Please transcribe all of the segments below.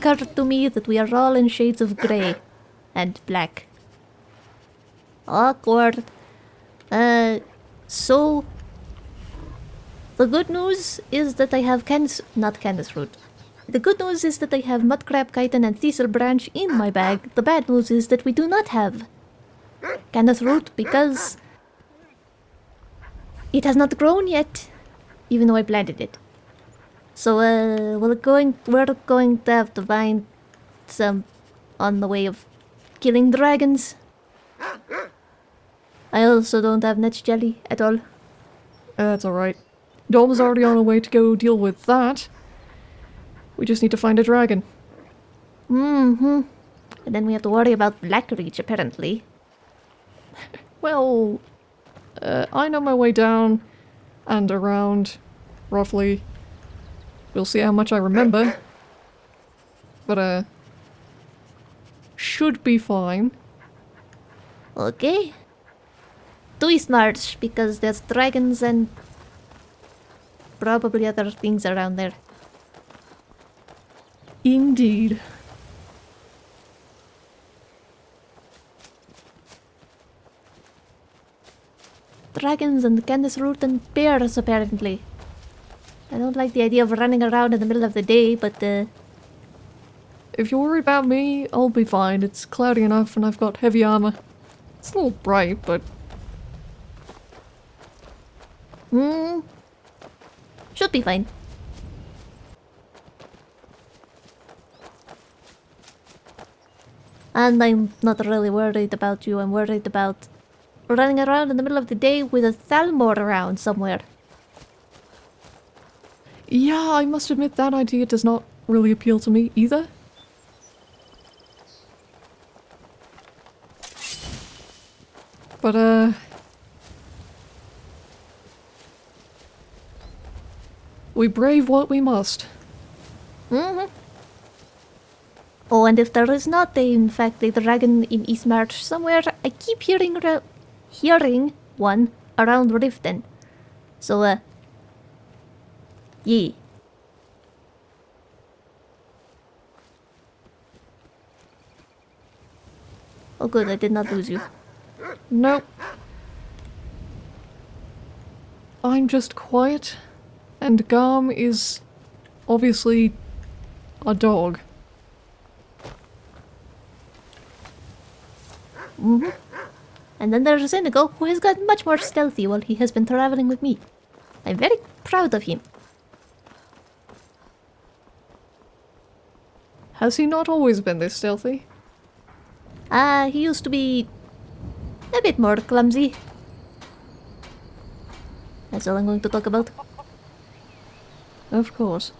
occurred to me that we are all in shades of grey and black. Awkward. Uh, so the good news is that I have Candice, not Canis root. The good news is that I have Mudcrab Chitin and Thistle Branch in my bag. The bad news is that we do not have Canis root because it has not grown yet, even though I planted it. So uh, we're going we're going to have to find some on the way of killing dragons. I also don't have Netch jelly at all. That's alright. Dom's already on her way to go deal with that. We just need to find a dragon. Mm-hmm. And then we have to worry about Blackreach, apparently. Well, uh, I know my way down and around, roughly. We'll see how much I remember. But, uh, should be fine. Okay. Do March, because there's dragons and probably other things around there. Indeed. Dragons and Canis root and bears, apparently. I don't like the idea of running around in the middle of the day, but uh, If you worry about me, I'll be fine. It's cloudy enough and I've got heavy armor. It's a little bright, but hmm, should be fine. And I'm not really worried about you. I'm worried about running around in the middle of the day with a Thalmor around somewhere. Yeah, I must admit that idea does not really appeal to me either. But, uh... We brave what we must. Mm-hmm. Oh, and if there is not, a, in fact, a dragon in East March somewhere, I keep hearing hearing one around Riften. So, uh, yeah. Oh, good, I did not lose you. Nope. I'm just quiet, and Garm is obviously a dog. Mm-hmm. And then there's Inigo, who has got much more stealthy while he has been traveling with me. I'm very proud of him. Has he not always been this stealthy? Ah, he used to be a bit more clumsy. That's all I'm going to talk about. Of course.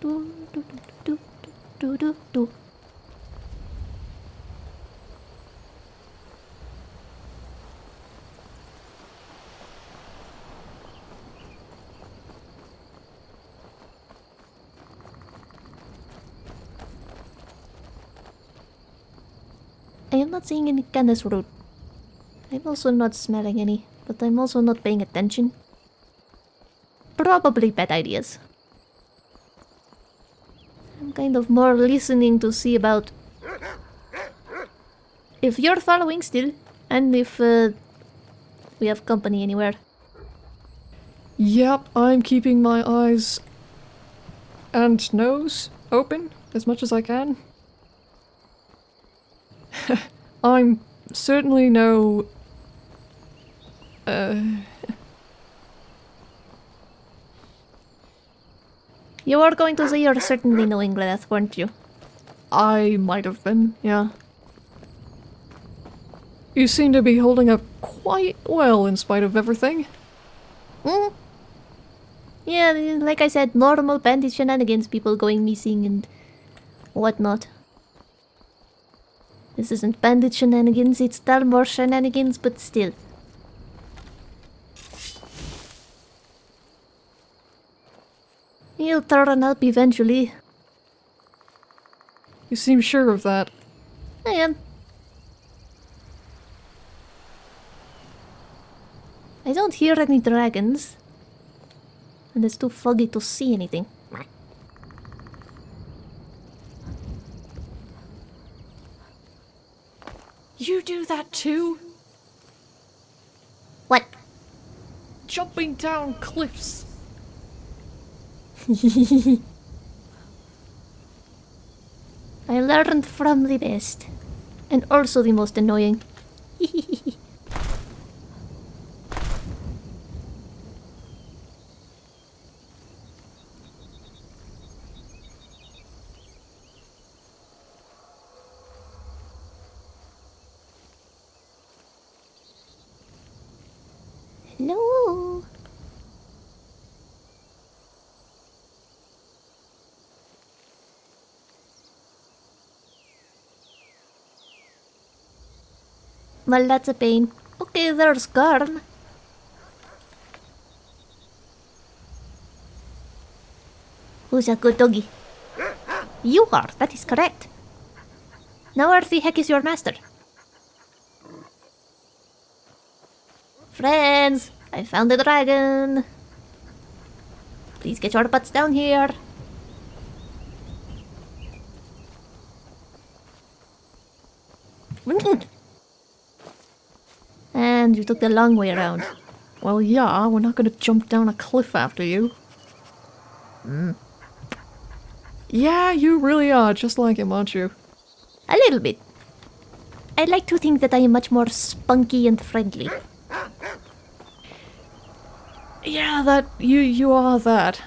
Do, do, do, do, do, do, do. Not seeing any Canis root. I'm also not smelling any, but I'm also not paying attention. Probably bad ideas. I'm kind of more listening to see about if you're following still, and if uh, we have company anywhere. Yep, I'm keeping my eyes and nose open as much as I can. I'm certainly no. Uh, You were going to say you're certainly no Gleneth, weren't you? I might have been, yeah. You seem to be holding up quite well in spite of everything. Hmm? Yeah, like I said, normal bandit shenanigans, people going missing and whatnot. This isn't bandit shenanigans, it's Thalmor shenanigans, but still. He'll turn up eventually. You seem sure of that. I am. I don't hear any dragons. And it's too foggy to see anything. You do that too? What? Jumping down cliffs. I learned from the best. And also the most annoying. Hello. Well, that's a pain. Okay, there's Garm. Who's a good doggy? You are, that is correct. Now where the heck is your master? Friends, I found the dragon. Please get your butts down here. And you took the long way around. Well, yeah, we're not gonna jump down a cliff after you. Mm. Yeah, you really are just like him, aren't you? A little bit. I like to think that I am much more spunky and friendly. Yeah, that you you are that.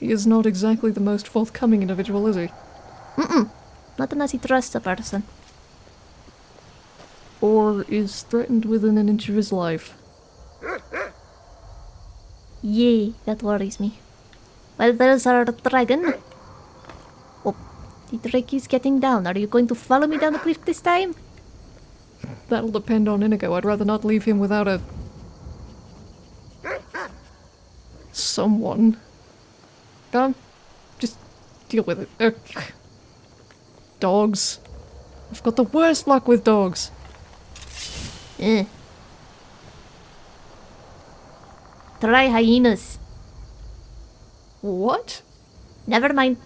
He is not exactly the most forthcoming individual, is he? Not unless he trusts a person. Or is threatened within an inch of his life. Yay, that worries me. Well, there's our dragon. Oh, the drake is getting down. Are you going to follow me down the cliff this time? That'll depend on Inigo. I'd rather not leave him without a someone. Come, just deal with it. Ugh. Dogs. I've got the worst luck with dogs. Eh. Try hyenas. What? Never mind.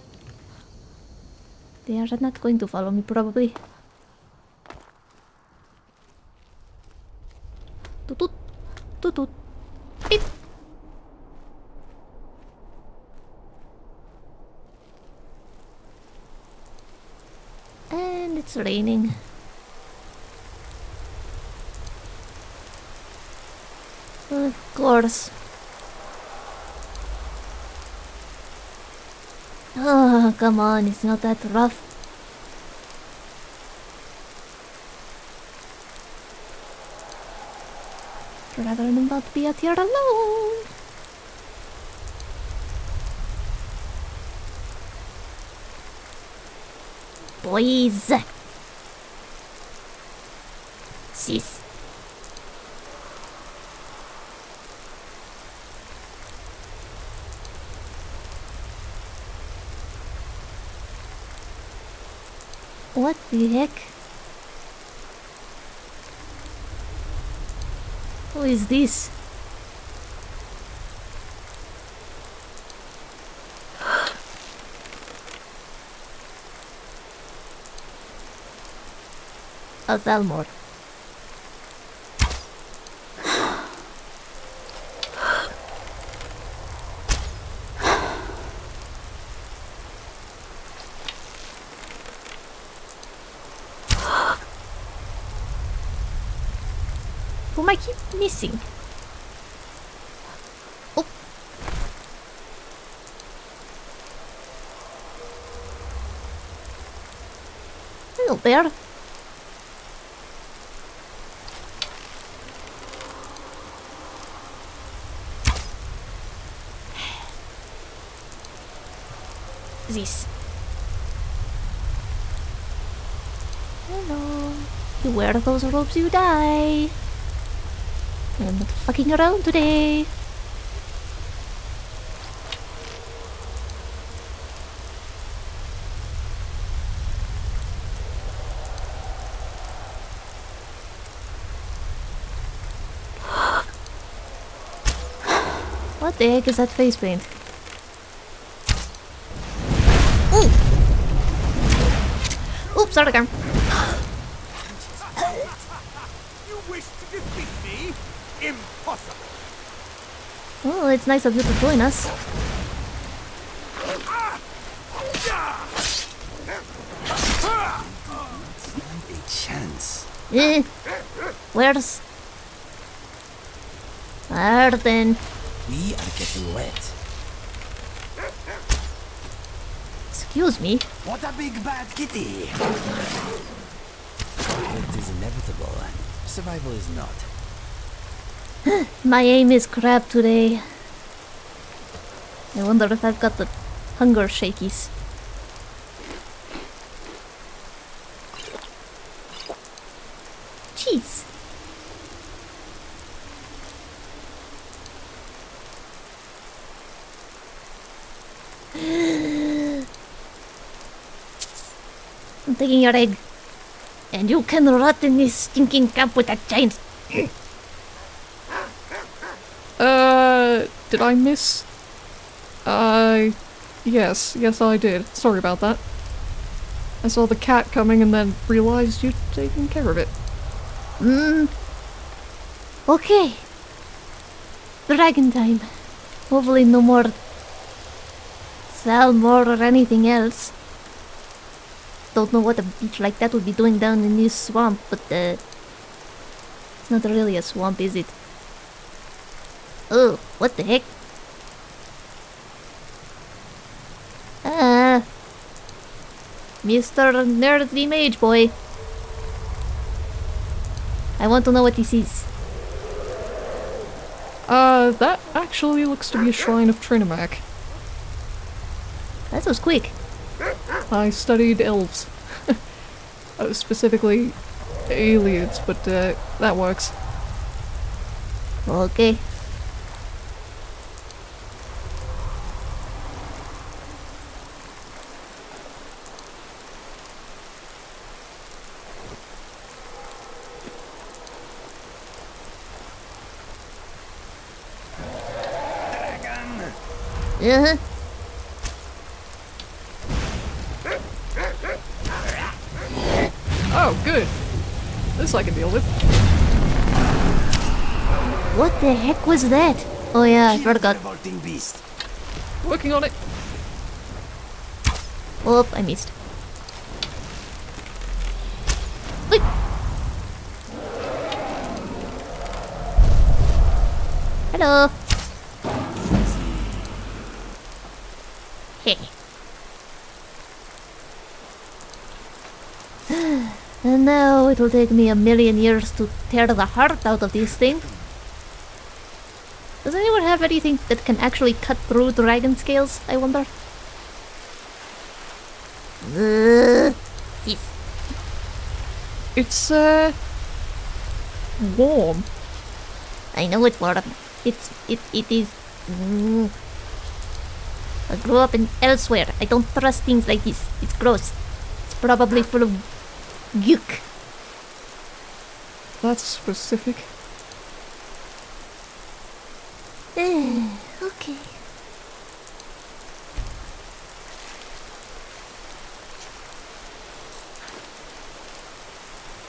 They are not going to follow me, probably. Toot toot. Toot toot. Beep. And it's raining. Of course. Oh, come on, it's not that rough. Rather than not be out here alone. Boys! Sis. What the heck? Who is this? A Thalmor. Whom I keep missing? Oh. Hello there. This. Hello. You wear those robes, you die. I'm not fucking around today. What the heck is that face paint? Ooh! Oops, sorry, Garm. You wish to defeat me? Impossible! Well, it's nice of you to join us. A chance. Eh. Where's... Arden? We are getting wet. Excuse me. What a big bad kitty! It is inevitable. Survival is not. My aim is crap today. I wonder if I've got the hunger shakies. I'm taking your egg. And you can rot in this stinking camp with that giant Uh, did I miss? Uh, yes, yes I did. Sorry about that. I saw the cat coming and then realized you'd taken care of it. Mm. Okay. Dragon time. Hopefully no more Thalmor or anything else. Don't know what a beach like that would be doing down in this swamp, but uh it's not really a swamp, is it? Oh, what the heck? Ah. Mr. Nerdy Mage Boy. I want to know what this is. Uh, that actually looks to be a shrine of Trinimac. That was quick. I studied elves. uh, specifically Ayleids, but uh, that works. Okay. Uh-huh. Oh, good. This I can deal with. What the heck was that? Oh yeah, I Kill the forgot. beast. Working on it. Oh, I missed. Wait. Hello. Hey. and now it will take me a million years to tear the heart out of this thing. Does anyone have anything that can actually cut through dragon scales, I wonder? Uh, yes. It's, uh, warm. I know it's warm. It's it it is. Mm. I grew up in Elsweyr. I don't trust things like this. It's gross. It's probably full of gook. That's specific. okay.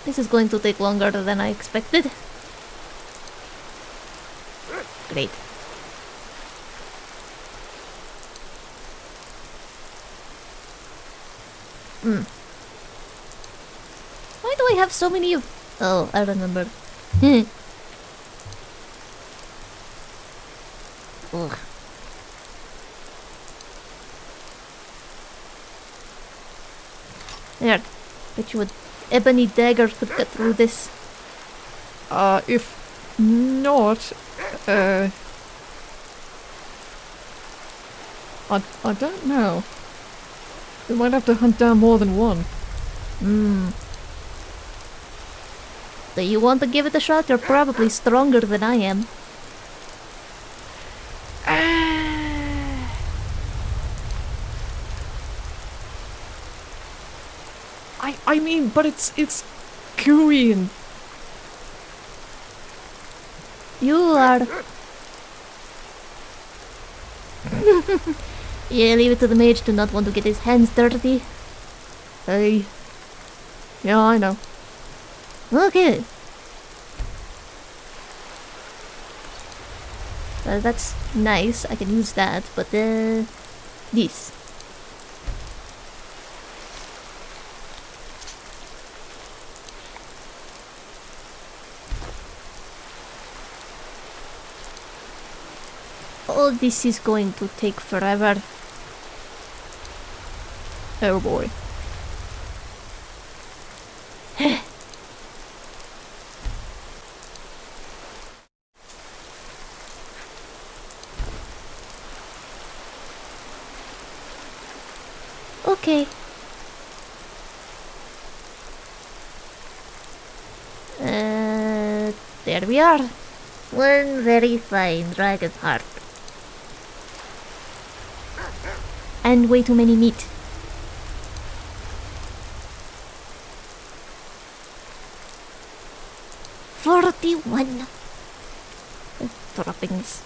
This is going to take longer than I expected. Great. Hmm. Why do I have so many of... Oh, I remember. Ugh. There. Bet you a ebony dagger could cut through this. Uh, if not, uh... I, I don't know. We might have to hunt down more than one. Hmm. Do you want to give it a shot? You're probably stronger than I am. I, I mean, but it's, it's gooey and You are Yeah, leave it to the mage to not want to get his hands dirty. Hey. Yeah, I know. Okay. Well, that's nice. I can use that, but uh, this. All this is going to take forever. Oh boy. Okay. Uh, there we are. One very fine dragon heart. And way too many meat. Forty-one droppings.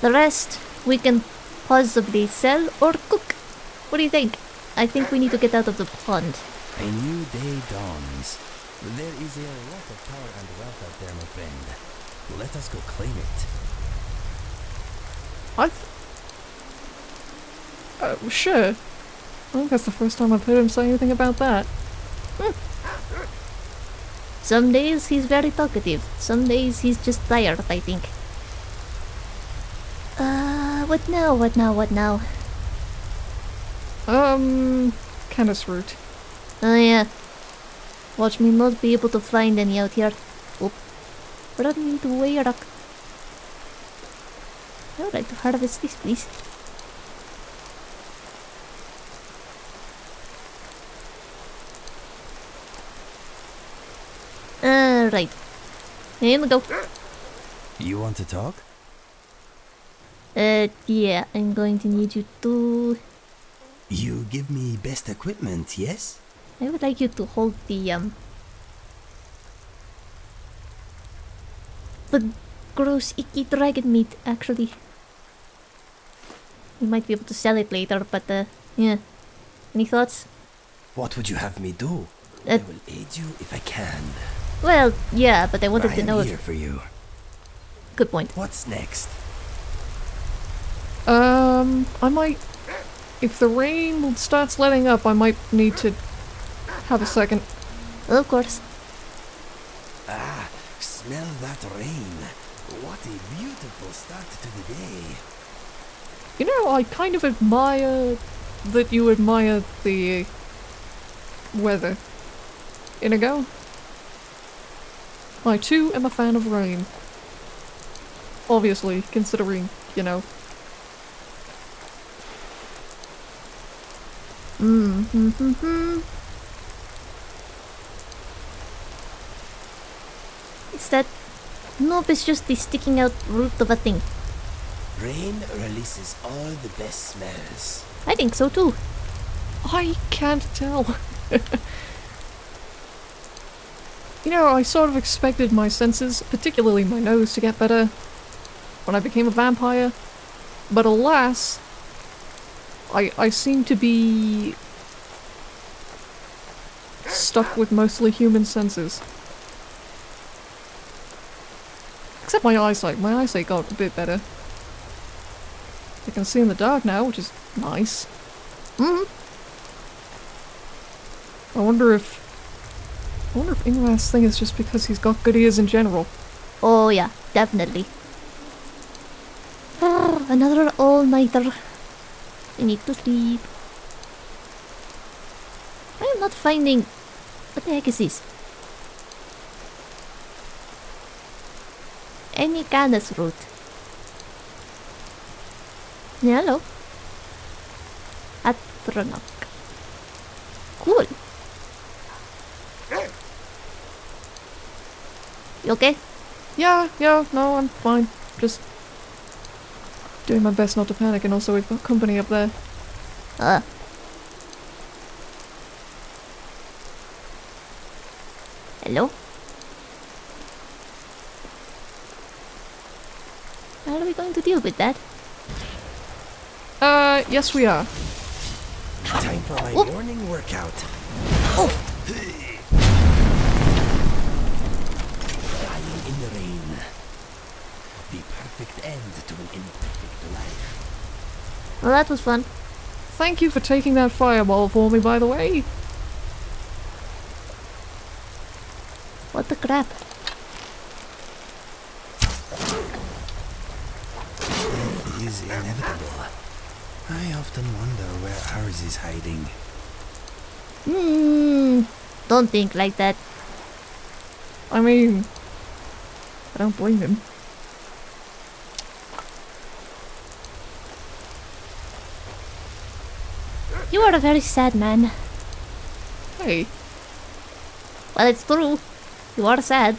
The rest we can possibly sell or cook. What do you think? I think we need to get out of the pond. A new day dawns. There is a lot of power and wealth out there, my friend. Let us go claim it. I. Th- uh, sure. I think that's the first time I've heard him say anything about that. Some days he's very talkative. Some days he's just tired, I think. Uh, what now? What now? What now? Um, Canis root. Oh yeah. Watch me not be able to find any out here. Oop. Run into a rock. I would like to harvest this, please. Alright. Here we go. You want to talk? Uh, yeah, I'm going to need you to... You give me best equipment, yes? I would like you to hold the, um... The gross, icky dragon meat, actually. We might be able to sell it later, but, uh, yeah. Any thoughts? What would you have me do? Uh, I will aid you if I can. Well, yeah, but I wanted I to am know here if... for you. Good point. What's next? Um, I might. If the rain starts letting up, I might need to have a second. Of course. Ah, smell that rain. What a beautiful start to the day. You know, I kind of admire that you admire the weather. Inigo? I too am a fan of rain. Obviously, considering, you know. Mm hmm hmm hmm. Is that... Nope, it's just the sticking out root of a thing. Rain releases all the best smells. I think so too. I can't tell. you know, I sort of expected my senses, particularly my nose, to get better when I became a vampire. But alas, I, I seem to be stuck with mostly human senses. Except my eyesight. My eyesight got a bit better. I can see in the dark now, which is nice. Mm I wonder if... I wonder if Ingvar's thing is just because he's got good ears in general. Oh yeah, definitely. Ah, another all-nighter. I need to sleep. I am not finding... What the heck is this? Any canis root. Yeah, hello. Atronach. Cool. You okay? Yeah, yeah, no, I'm fine. Just doing my best not to panic, and also we've got company up there. Uh. Hello? To deal with that. Uh, yes we are. Time for my Whoop. morning workout. Lying in the rain. The perfect end to an imperfect life. Well, that was fun. Thank you for taking that fireball for me, by the way. What the crap? Death is inevitable. I often wonder where ours is hiding. Hmm. Don't think like that. I mean, I don't blame him. You are a very sad man. Hey, Well, it's true. You are sad.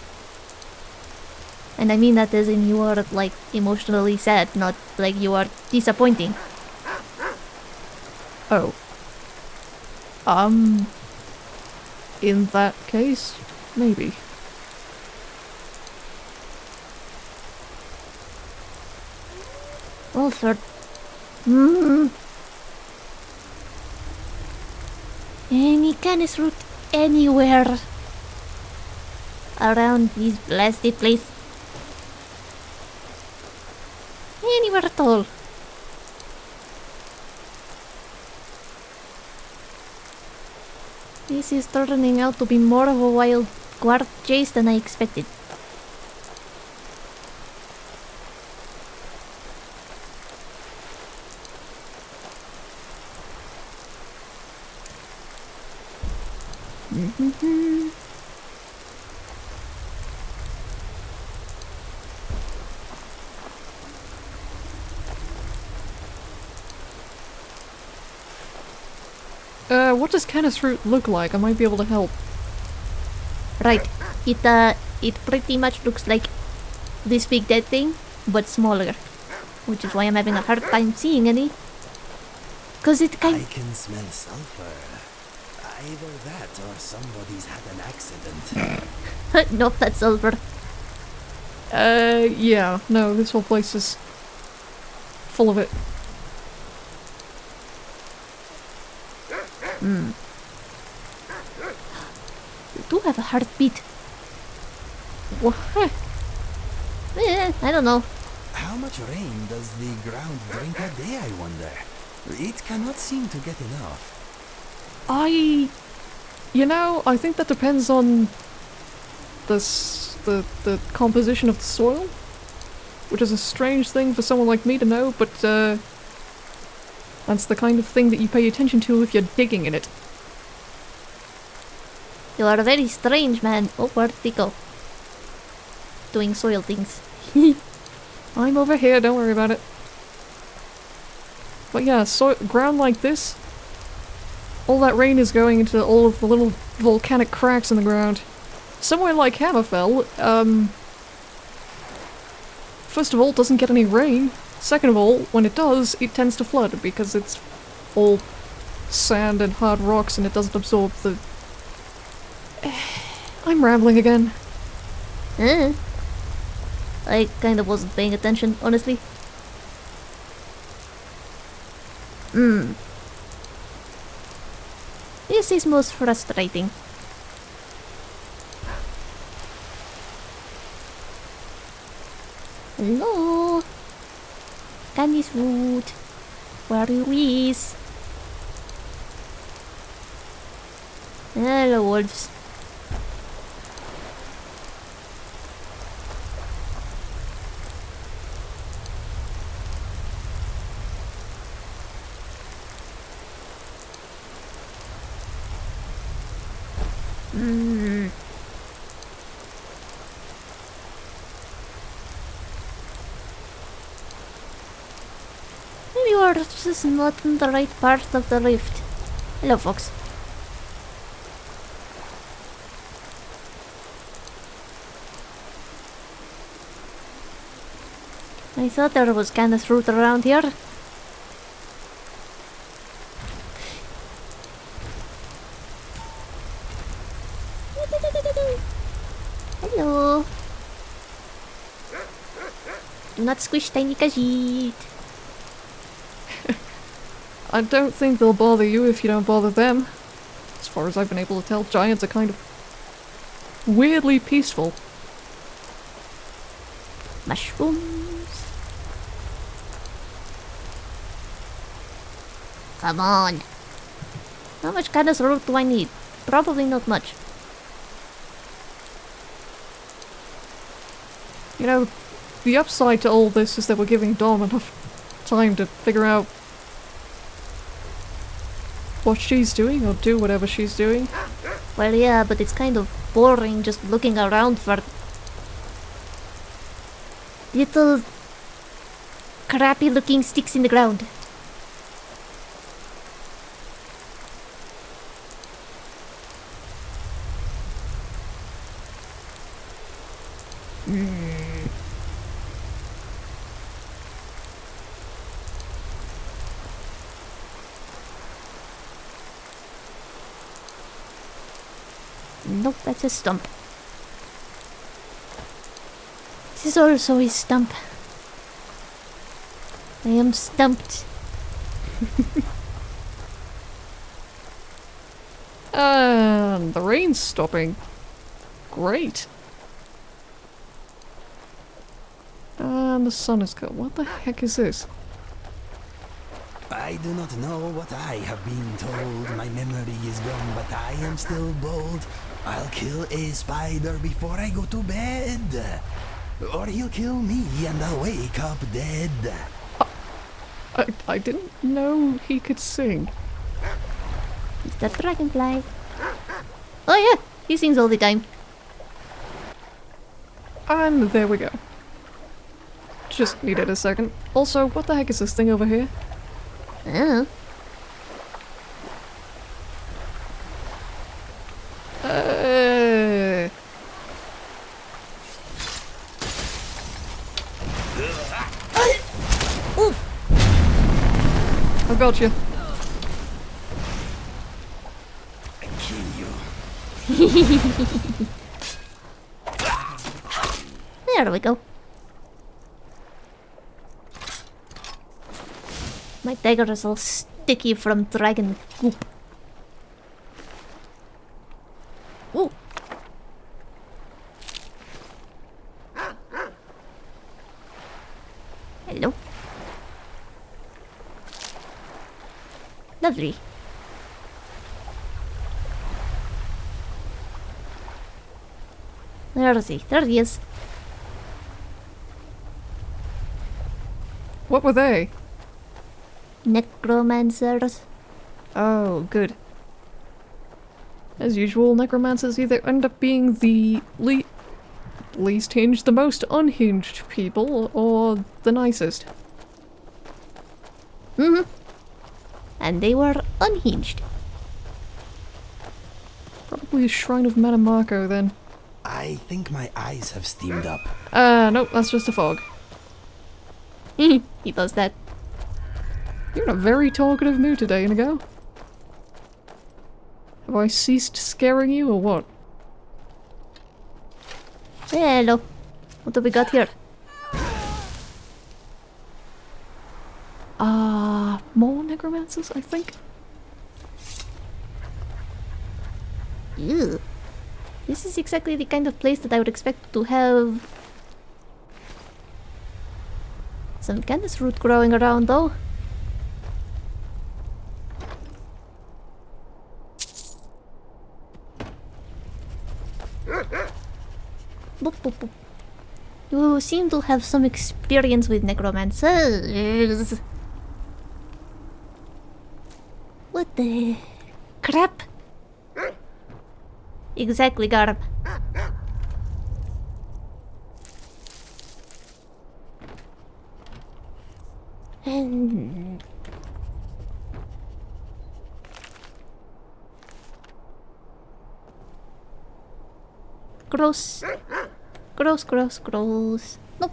And I mean that as in you are, like, emotionally sad, not like you are disappointing. oh. Um, in that case, maybe. Well, sir. Hmm. Any canis root anywhere around this blasted place. This is turning out to be more of a wild guard chase than I expected. Uh, what does Canis Root look like? I might be able to help. Right. It uh it pretty much looks like this big dead thing, but smaller. Which is why I'm having a hard time seeing any. Cause it kind- I can smell sulfur. Either that or somebody's had an accident. nope, that's silver. Uh, yeah, no, this whole place is full of it. You do have a heartbeat. What? Eh, I don't know. How much rain does the ground drink a day, I wonder? It cannot seem to get enough. I, you know, I think that depends on the the the composition of the soil, which is a strange thing for someone like me to know, but uh, that's the kind of thing that you pay attention to if you're digging in it. You are a very strange man. Oh, where'd he go? Doing soil things. I'm over here, don't worry about it. But yeah, so ground like this, all that rain is going into all of the little volcanic cracks in the ground. Somewhere like Hammerfell, um, first of all, doesn't get any rain. Second of all, when it does, it tends to flood because it's all sand and hard rocks and it doesn't absorb the. I'm rambling again. Eh. I kind of wasn't paying attention, honestly. Hmm. This is most frustrating. Hello? Candice Wood. Where you is? Hello, wolves. Hmm. Maybe you just not in the right part of the rift. Hello, Fox. I thought there was kind of fruit around here. Hello. Do not squish tiny Khajiit. I don't think they'll bother you if you don't bother them. As far as I've been able to tell, giants are kind of weirdly peaceful. Mushrooms. Come on. How much Canis root do I need? Probably not much. You know, the upside to all this is that we're giving Dom enough time to figure out what she's doing or do whatever she's doing. Well, yeah, but it's kind of boring just looking around for little crappy looking sticks in the ground. Nope, a stump. This is also a stump. I am stumped. And the rain's stopping. Great. And the sun is cut. What the heck is this? I do not know what I have been told. My memory is gone, but I am still bold. I'll kill a spider before I go to bed. Or he'll kill me and I'll wake up dead. I, I didn't know he could sing. The dragonfly. Oh yeah, he sings all the time. And there we go. Just needed a second. Also, what the heck is this thing over here? Oh. Uh, You. I kill you. There we go. My dagger is all sticky from dragon goop. Ooh. Hello. Lovely. He? There he is. What were they? Necromancers. Oh, good. As usual, necromancers either end up being the le least hinged, the most unhinged people, or the nicest. Mm-hmm. And they were unhinged. Probably a Shrine of Metamarco then. I think my eyes have steamed up. Uh, nope, that's just a fog. he does that. You're in a very talkative mood today, Inigo. Have I ceased scaring you, or what? Hello. What have we got here? Uh, I think? Ew. This is exactly the kind of place that I would expect to have some Canis root growing around though. Boop, boop, boop. You seem to have some experience with necromancers. What the crap? Exactly, Garm. And gross. Gross, gross, gross. Nope.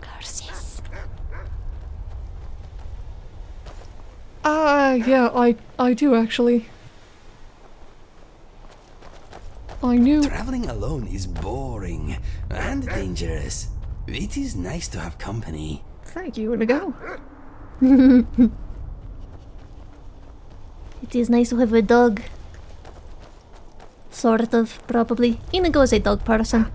Curses. Ah, yeah, I I do actually. I I knew. Traveling alone is boring and dangerous. It is nice to have company. Thank you, Inigo. It is nice to have a dog. Sort of, probably. Inigo is a dog person.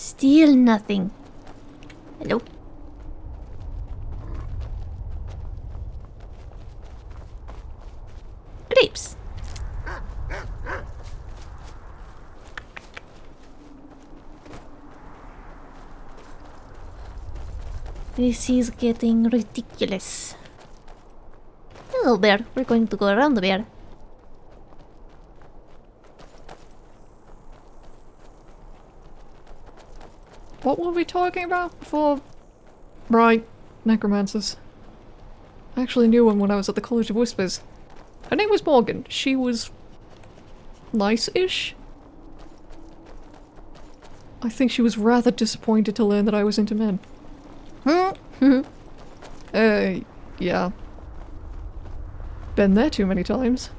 Still nothing. Hello? Grapes. This is getting ridiculous. Hello, bear. We're going to go around the bear. What were we talking about before? Right, necromancers. I actually knew one when I was at the College of Whispers. Her name was Morgan. She was nice-ish. I think she was rather disappointed to learn that I was into men. Hmm? Uh, yeah. Been there too many times.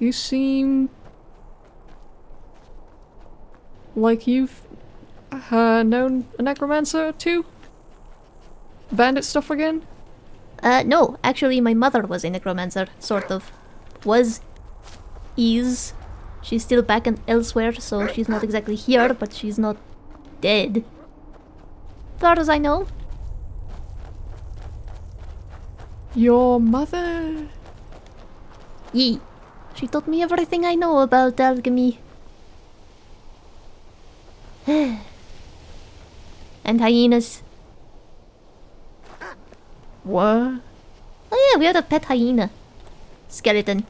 You seem like you've uh, known a necromancer too? Bandit stuff again? Uh, no, actually, my mother was a necromancer, sort of. Was. Is. She's still back and Elsweyr, so she's not exactly here, but she's not dead. Far as I know. Your mother? Yee. She taught me everything I know about alchemy. and hyenas. What? Oh yeah, we had a pet hyena. Skeleton.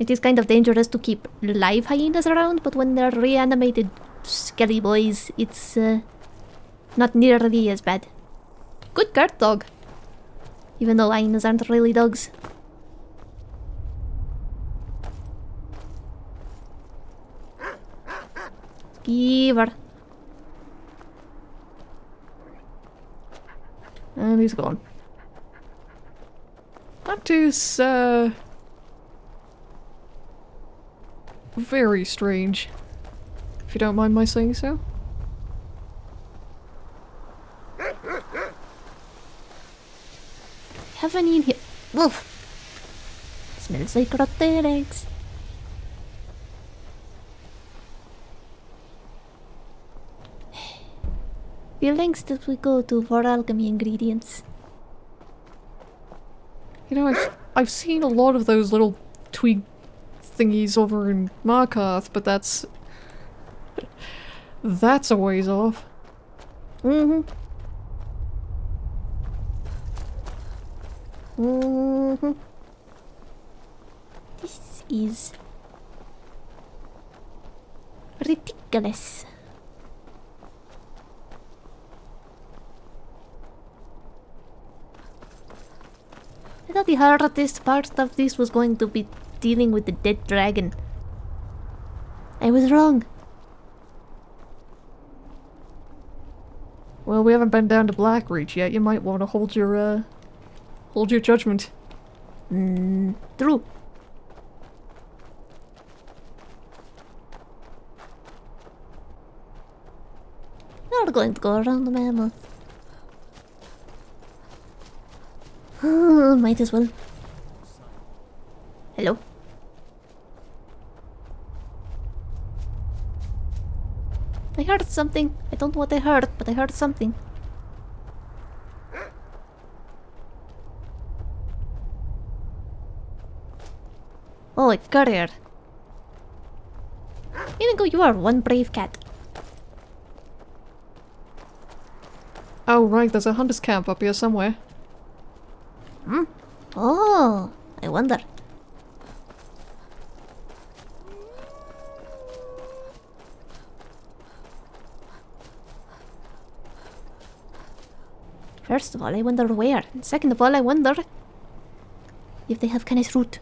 It is kind of dangerous to keep live hyenas around, but when they're reanimated skelly boys, it's uh, not nearly as bad. Good guard dog. Even though hyenas aren't really dogs. Giver. And he's gone. That is, uh... Very strange. If you don't mind my saying so. Have any in here? Woof. Smells like rotten eggs. The lengths that we go to for alchemy ingredients. You know, I've, I've seen a lot of those little twig thingies over in Markarth, but that's... That's a ways off. Mm-hmm. Mm-hmm. This is ridiculous. I thought the hardest part of this was going to be dealing with the dead dragon. I was wrong. Well, we haven't been down to Blackreach yet. You might want to hold your, uh... Hold your judgment. Mm, true. We're going to go around the mammoth. Might as well. Hello? I heard something. I don't know what I heard, but I heard something. Oh, a courier. Inigo, you are one brave cat. Oh, right, there's a hunter's camp up here somewhere. Hmm? Oh, I wonder. First of all, I wonder where. And second of all, I wonder if they have Canis root.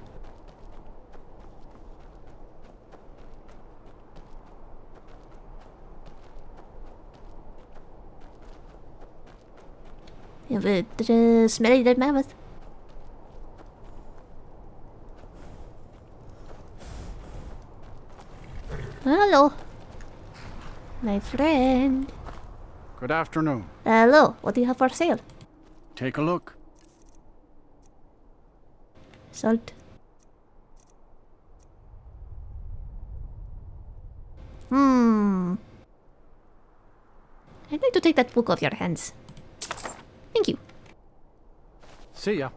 If it is smelly dead mammoth. My friend. Good afternoon. Hello, what do you have for sale? Take a look. Salt. Hmm. I'd like to take that book off your hands. Thank you. See ya.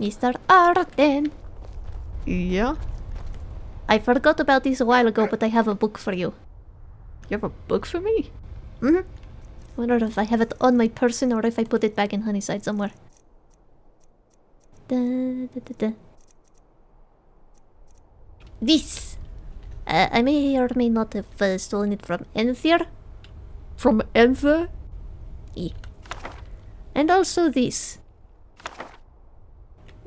Mr. Arden. Yeah? I forgot about this a while ago, but I have a book for you. You have a book for me? Mm-hmm. Wonder if I have it on my person or if I put it back in Honeyside somewhere. Da, da, da, da. This! Uh, I may or may not have uh, stolen it from Enthir. From Enther? E. And also this.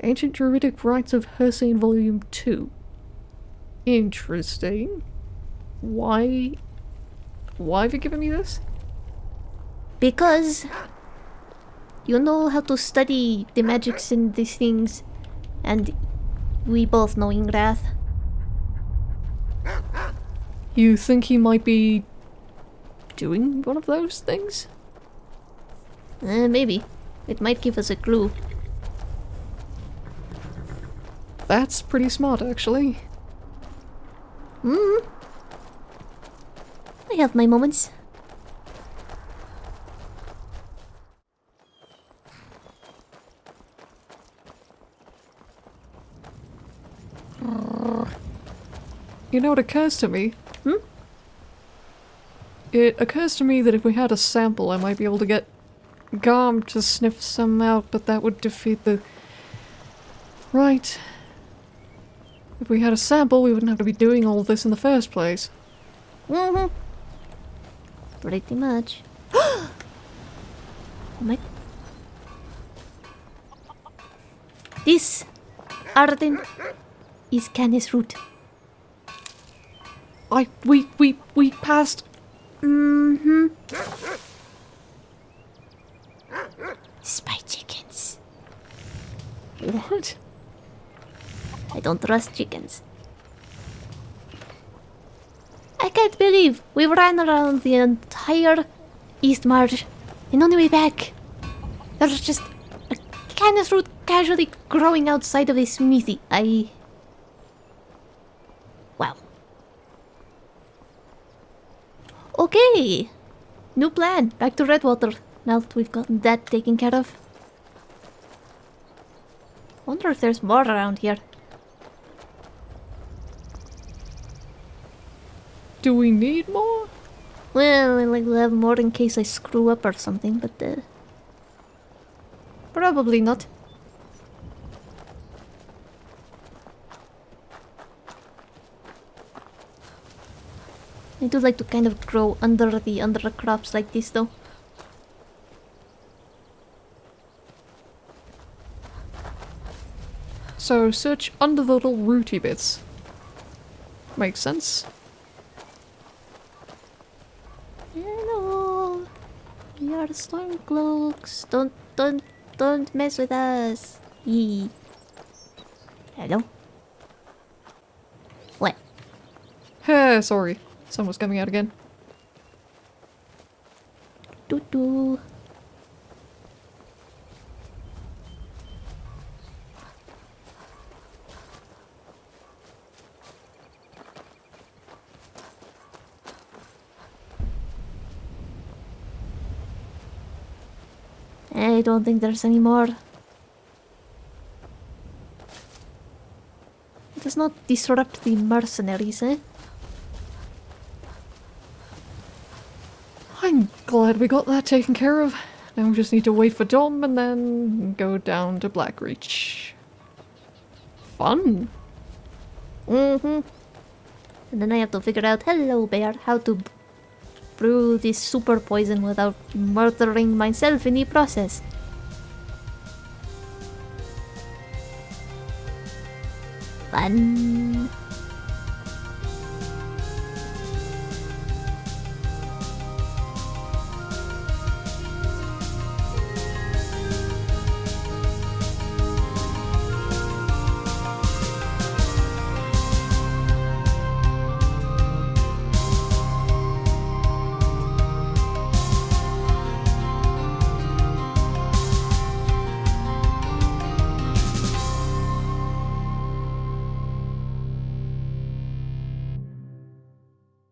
Ancient Druidic Rites of Hersane Volume 2. Interesting. Why... Why have you given me this? Because you know how to study the magics and these things, and we both know Ingrath. You think he might be... doing one of those things? Uh, maybe. It might give us a clue. That's pretty smart, actually. Hmm. I have my moments. You know, it occurs to me. Hmm? It occurs to me that if we had a sample, I might be able to get Garm to sniff some out, but that would defeat the... Right. If we had a sample, we wouldn't have to be doing all this in the first place. Mm-hmm. Pretty much. oh my... This, Arden, is Canis root. I... we... we... we passed... Mm-hmm. Spy chickens. What? I don't trust chickens. I can't believe we ran around the entire Eastmarch and on the way back, there's just a canis root casually growing outside of a smithy. I. Wow. Okay! New plan. Back to Redwater. Now that we've gotten that taken care of. Wonder if there's more around here. Do we need more? Well, I like to have more in case I screw up or something, but uh, probably not. I do like to kind of grow under the under the crops like this though. So search under the little rooty bits. Makes sense. We are the Stormcloaks. Don't don't don't mess with us. Yee. Hello? What? Heh, sorry. Sun was coming out again. Doo doo. I don't think there's any more. It does not disrupt the mercenaries, eh? I'm glad we got that taken care of. Now we just need to wait for Dom and then go down to Blackreach. Fun. Mm-hmm. And then I have to figure out, hello bear, how to brew this super poison without murdering myself in the process. Fun.